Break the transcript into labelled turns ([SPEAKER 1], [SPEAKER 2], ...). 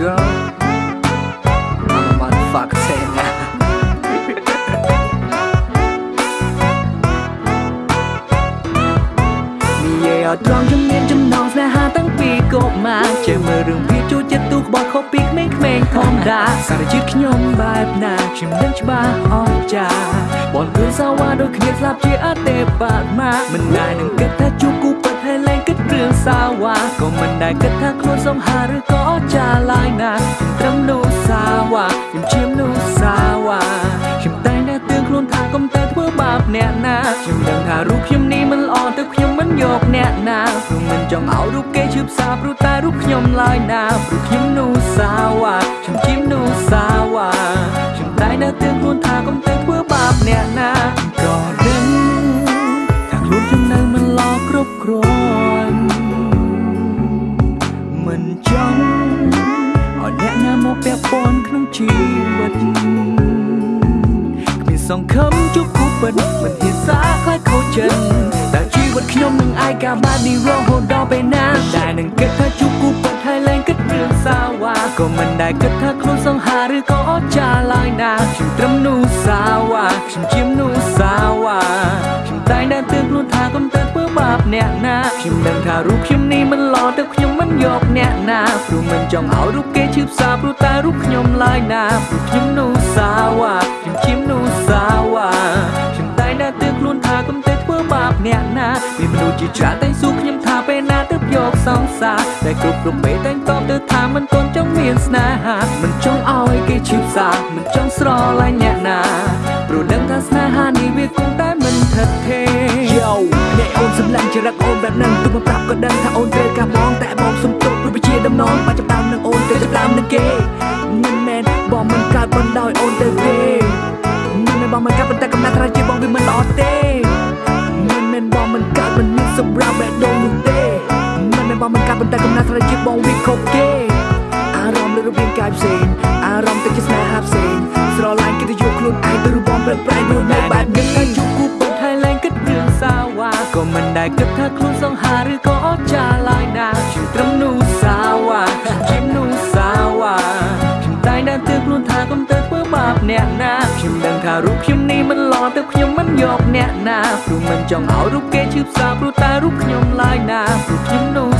[SPEAKER 1] girl I'm a motherfucker saying that និយាយឲ្យត្រង់ជំនាញចំណងស្នេហាតាំងពីកុមារចេះមើលរឿងវាចូលចិត្តទូក្បត់ខុសពីក្មេងៗធម្មតាសារជាតិខ្ញុំបែបណាខ្ញុំនឹងច្បាស់អស្ចារ្យបនគឺសាវ៉ាដូចគ្នាស្លាប់ជាអតេបតមាមិនដែលនឹងគិតថាជួបគូពិត ហើយលែងគិតរឿងសាវ៉ាក៏មិនដែលគិតថាខ្លួនសំហាឬក៏អស្ចារ្យឡើយណាត្រឹមនោះសាវ៉ាខ្ញុំជាមនុស្សសាវ៉ាខ្ញុំតែងតែទឿនខ្លួនថាកុំតែធ្វើបាបអ្នកណាខ្ញុំដឹងថារូបខ្ញុំនេះមិនល្អទៅខ្ញុំមិនយកអ្នកណាព្រោះមិនចង់ឲ្យរូបគេឈឺផ្សាព្រោះតែរូបខ្ញុំឡើយណាព្រោះខ្ញុំនោះសាវ៉ាខ្ញុំជាមនុស្សសាវ៉ាខ្ញុំតែងតែទឿនខ្លួនថាកុំតែធ្វើបាបអ្នកណាក៏ ពាក់ព័ន្ធក្នុងជីវិតគ្មានសង្ឃឹមជួបគូពិតមិនហ៊ានសាខ្លាចខូចចិត្តតែជីវិតខ្ញុំនឹងឯកាបានេះរហូតដល់ពេលណាដែលនឹងគិតថាជួបគូពិតហើយលែងគិតរឿងសាវ៉ាក៏មិនដែលគិតថាខ្លួនសង្ហាឬក៏អស្ចារ្យឡើយណាខ្ញុំត្រឹមនោះសាវ៉ាខ្ញុំជាមនុស្សសាវ៉ាខ្ញុំតែងតែទឿនខ្លួនថាកុំទៅធ្វើបាប អ្នកណាខ្ញុំដឹងថារូបខ្ញុំនេះមិនល្អទៅខ្ញុំមិនយកអ្នកណាព្រោះមិនចង់ឲ្យរូបគេឈឺផ្សាព្រោះតែរូបខ្ញុំឡើយណាព្រោះខ្ញុំនោះសាវ៉ាខ្ញុំជាមនុស្សសាវ៉ាខ្ញុំតែងតែទឿនខ្លួនថាកុំទៅធ្វើបាបអ្នកណាមានមនុស្សជាច្រើនតែងសួរខ្ញុំថាពេលណាទៅយកសង្សារតែគ្រប់គ្រប់ពេលតែងតបទៅថាមិនទាន់ចង់មានស្នេហាមិនចង់ឲ្យគេឈឺផ្សាមិនចង់ស្រឡាញ់អ្នកណាព្រោះដឹងថាស្នេហានេះវាគង់តែមិនថិតថេ រ
[SPEAKER 2] Yo អ្នកអូនសម្លាញ់ចរិតអូនបែបហ្នឹងទុកមកប្រាប់ក៏ដឹងថាអូនត្រូវការបងតែបងសុំទោសព្រោះវាជាដំណងបាច់ចាប់តាមនឹងអូនទៅចាប់តាមនឹងគេមិនមែនបងមិនកើតបណ្ដោយអូនទៅទេមិនមែនបងមិនកើតប៉ុន្តែកំណត់ថាជាបងវាមិនល្អទេមិនមែនបងមិនកើតមិនមានសម្រាប់បែបដូងនោះទេមិនមែនបងមិនកើតប៉ុន្តែកំណត់ថាជាបងវាខុសគេអារម្មណ៍លើរូបរាងកាយផ្សេងអារម្មណ៍ទៅជាស្នេហាផ្សេងស្រឡាញ់គេទៅយកខ្លួនឯងទៅរូបបងប្រែប្រែខ្លួននៅបែបនេះ
[SPEAKER 1] ក៏មិនដែលគិតថាខ្លួនសង្ហាឬក៏អស្ចារ្យឡើយណាខ្ញុំត្រឹមនោះសាវ៉ាខ្ញុំជាមនុស្សសាវ៉ាខ្ញុំតែងតែទឿនខ្លួនថាកុំទៅធ្វើបាបអ្នកណាខ្ញុំដឹងថារូបខ្ញុំនេះមិនល្អទៅខ្ញុំមិនយកអ្នកណាព្រោះមិនចង់ឲ្យរូបគេឈឺផ្សាព្រោះតែរូបខ្ញុំឡើយណាព្រោះខ្ញុំនោះសាវ៉ា